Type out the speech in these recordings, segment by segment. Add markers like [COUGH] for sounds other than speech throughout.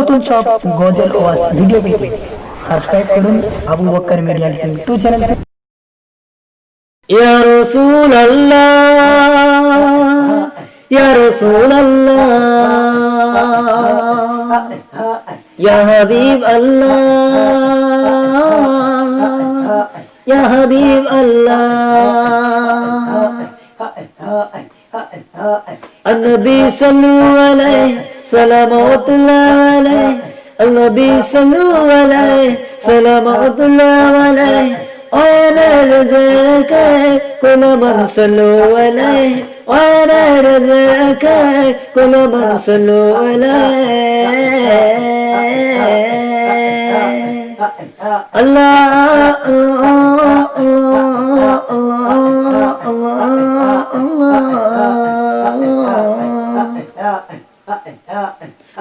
নতুন সব গজল ওয়াজ ভিডিও পেতে সাবস্ক্রাইব করুন Abu Bakr media team to channel ইয়া রাসূল আল্লাহ ইয়া রাসূল আল্লাহ ইয়া হাবিব আল্লাহ ইয়া হাবিব আল্লাহ النبي صلوا عليه سلامات الله عليه النبي صلوا عليه سلامات الله عليه وانا رزقك كل من صلوا عليه وانا رزقك كل من صلوا عليه الله الله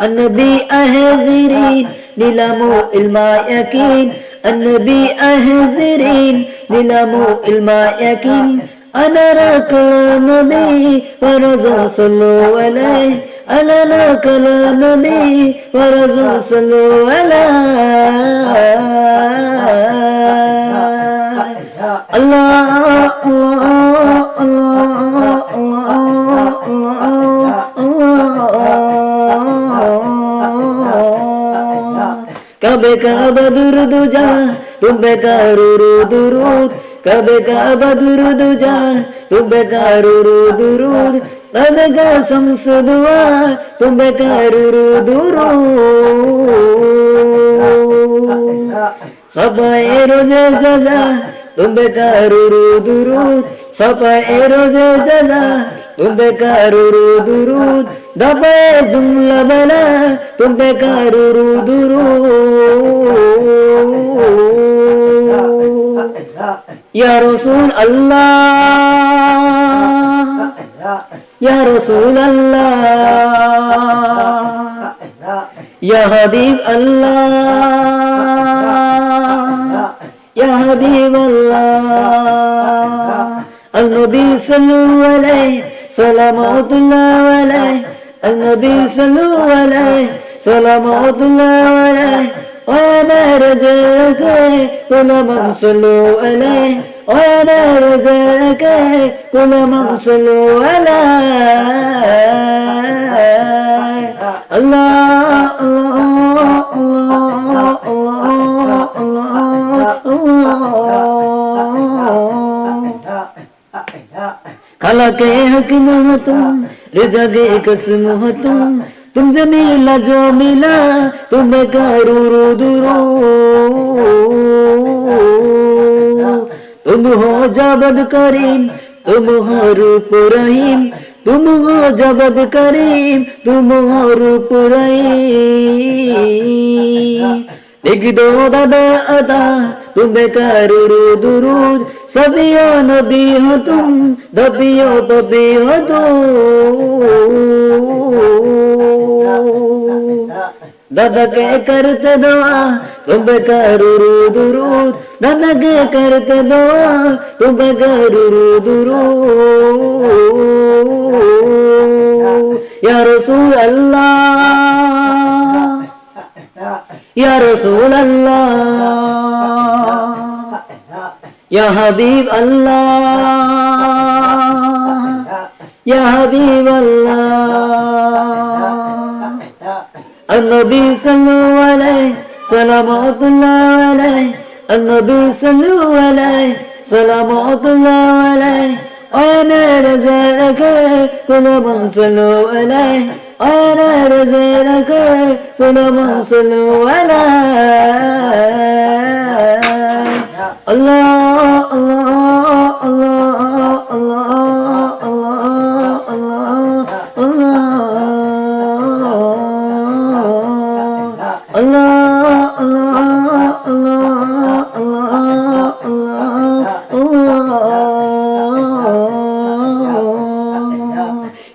النبي أهزرين للمو الماء يكين النبي أهزرين للمو الماء يكين أنا لك النبي ورزق صلوا عليه. أنا لك النبي ورزق صلوا عليه. kabe kaba duru duja tumbe karuru duru kabe kaba duru duja tumbe karuru duru tanaga samsudwa tumbe karuru duru sab eroj jaja tumbe karuru duru sab eroj jaja tumbe karuru duru دبا جملة بلا تم بكار رو درو يا رسول الله يا رسول الله يا حبيب الله يا حبيب الله النبي صلى الله عليه صلوات النبي صلوا عليه صلوات الله عليه وأنا رجاك كل من صلوا عليه وأنا رجاك كل من صلوا عليه. الله الله الله الله الله الله الله. [LAUGHS] الله الله रिजा के कसम हो तुम तुमसे मिला जो मिला तुम्हें करू रो दुरो तुम हो जबद करीम तुम हो रूप रहीम तुम हो जबद करीम तुम हो रूप रहीम लिख दो दादा अदा तुम्हें करू रो दुरूद सबियो नबी हो तुम दबियो बबी हो तो दादा के करते दुआ तुम करू रो दुरूद दादा के करते दुआ तुम करू रो दुरूद या रसूल अल्लाह या रसूल अल्लाह يا حبيب الله يا حبيب الله. النبي صلوا عليه صلوات الله عليه. النبي صلوا عليه صلوات الله عليه. أنا رزقك كل من صلوا عليه. أنا رزقك كل من صلوا عليه. الله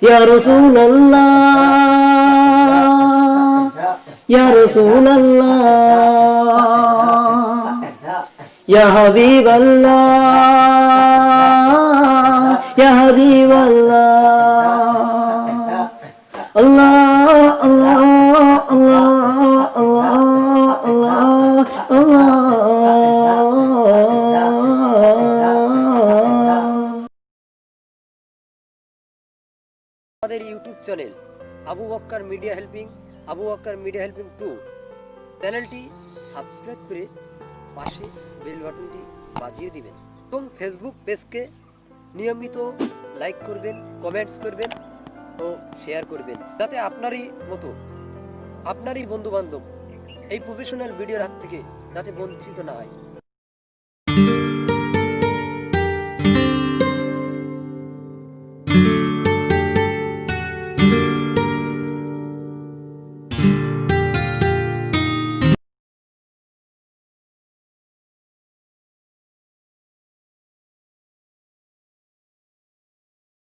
يا رسول الله يا رسول الله يا حبيب الله يا حبيب الله الله الله الله channel Abu Bakkar media helping Abu Bakkar media helping to চ্যানেলটি সাবস্ক্রাইব করে পাশে বেল বাটনটি বাজিয়ে দিবেন। এবং ফেসবুক পেজকে নিয়মিত লাইক করবেন কমেন্টস করবেন ও শেয়ার করবেন। যাতে আপনারই মতো, আপনারই বন্ধু বান্ধব এই প্রফেশনাল ভিডিওর হাত থেকে যাতে বঞ্চিত না হয়।